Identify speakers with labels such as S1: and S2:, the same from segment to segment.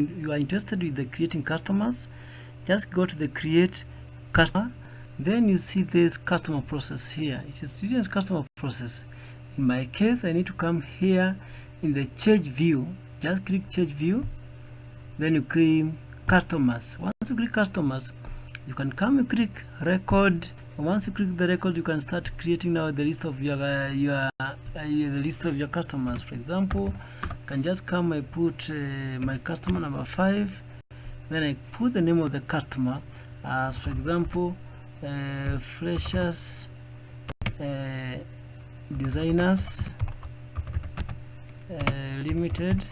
S1: you are interested with the creating customers just go to the create customer. Then you see this customer process here. It is student customer process. In my case I need to come here in the change view. Just click change view. Then you click customers. Once you click customers you can come and click record. Once you click the record you can start creating now the list of your uh, your uh, the list of your customers. For example can just come I put uh, my customer number five then I put the name of the customer as for example uh, freshers uh, designers uh, limited.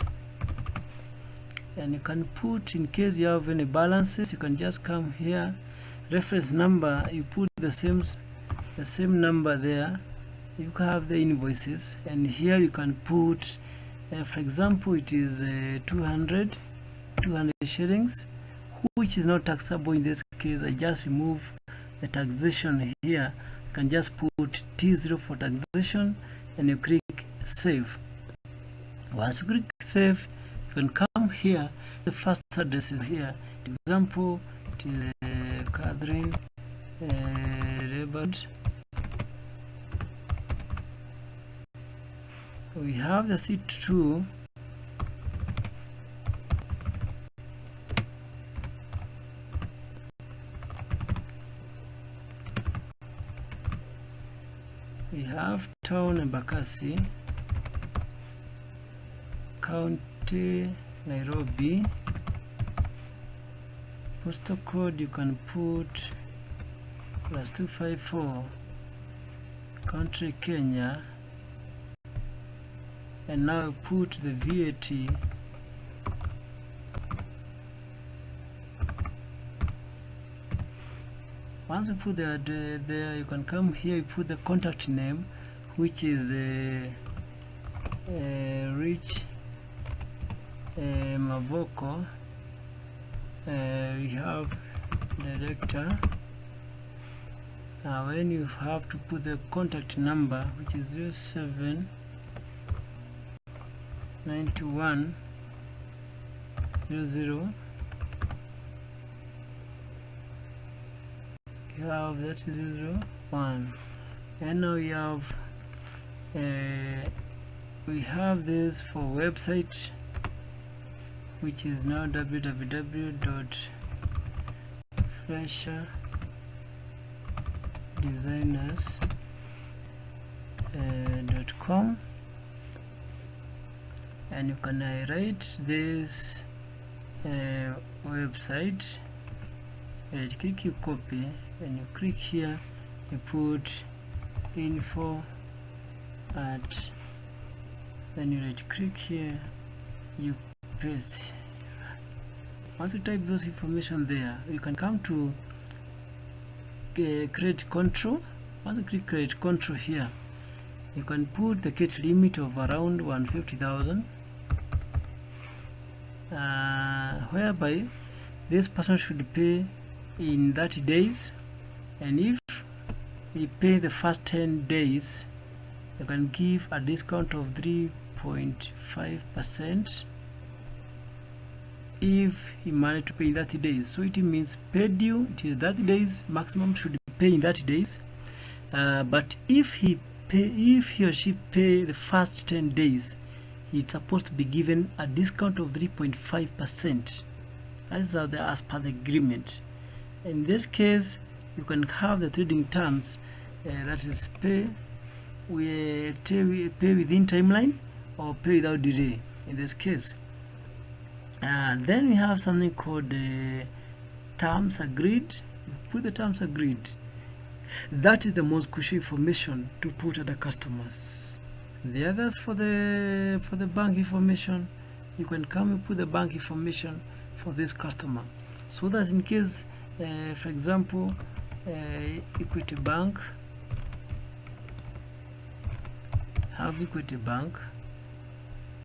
S1: And you can put in case you have any balances you can just come here reference number you put the same the same number there. You have the invoices and here you can put uh, for example it is uh, 200 200 shillings which is not taxable in this case. I just remove the taxation here. You can just put T0 for taxation and you click save. Once you click save you can come here. The first address is here. Example it is uh, Catherine uh, we have the seat 2 we have town Embakasi county Nairobi postal code you can put plus 254 country Kenya and now put the VAT once you put the, the there you can come here you put the contact name which is a, a rich uh, Mavoko. Uh, we have director. Now when you have to put the contact number which is 07 91 00 you have that 01 and now we have uh, we have this for website which is now www.fresherdesigners.com uh, and you can write this uh, website. And click you copy. And you click here you put info at then you right click here you paste. Once you type those information there you can come to uh, credit control. Once you click credit control here you can put the kit limit of around 150,000 uh, whereby this person should pay in 30 days. And if he pay the first 10 days you can give a discount of 3.5 percent if he managed to pay in 30 days. So it means paid due it is 30 days maximum should pay in 30 days. Uh, but if he pay if he or she pay the first 10 days it's supposed to be given a discount of 3.5 percent. The, as per the agreement. In this case you can have the trading terms uh, that is pay we pay within timeline or pay without delay in this case. And then we have something called uh, terms agreed. Put the terms agreed. That is the most crucial information to put at the customers the others for the for the bank information you can come and put the bank information for this customer. So that in case uh, for example uh, equity bank have equity bank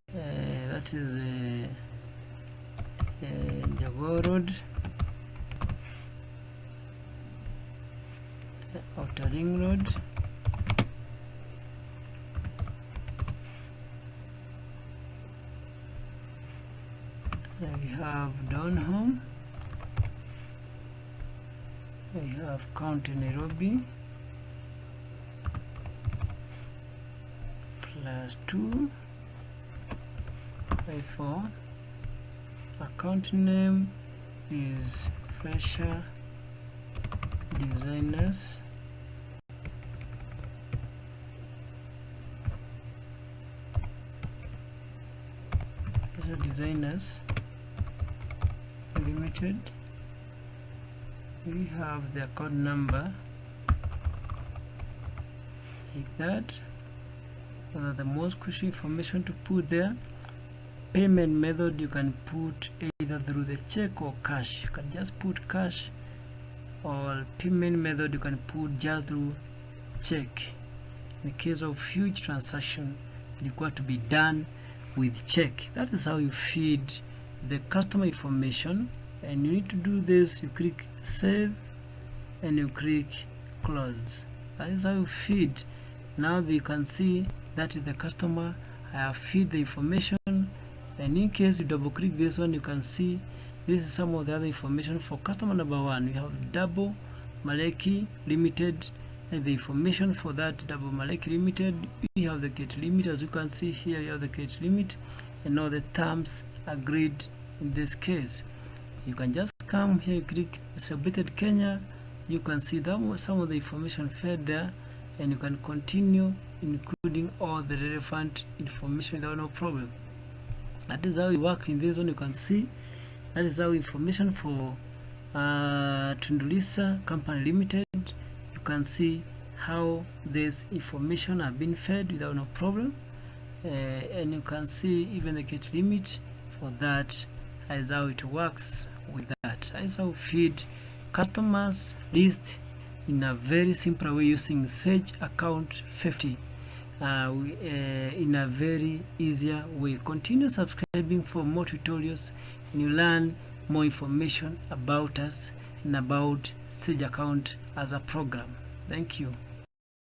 S1: uh, that is uh, uh, Road Outer Ring Road we have home we have county Nairobi. Plus 2 by 4 account name is fresher designers. Fresher designers limited. We have the account number like that. So the most crucial information to put there. Payment method you can put either through the check or cash. You can just put cash or payment method you can put just through check. In the case of huge transaction require to be done with check. That is how you feed the customer information and you need to do this. You click save and you click close. That is how you feed. Now you can see that is the customer I have feed the information and in case you double click this one you can see this is some of the other information. For customer number one we have double Maleki limited and the information for that double Maleki limited we have the gate limit. As you can see here you have the gate limit and all the terms agreed in this case. You can just come here click celebrated Kenya. You can see that some of the information fed there and you can continue including all the relevant information without no problem. That is how we work in this one you can see. That is how information for uh, Tundulisa Company Limited. You can see how this information have been fed without no problem. Uh, and you can see even the gate limit for that. Is how it works with that. Is how feed customers list in a very simple way using Sage account 50 uh, we, uh, in a very easier way. Continue subscribing for more tutorials and you learn more information about us and about Sage account as a program. Thank you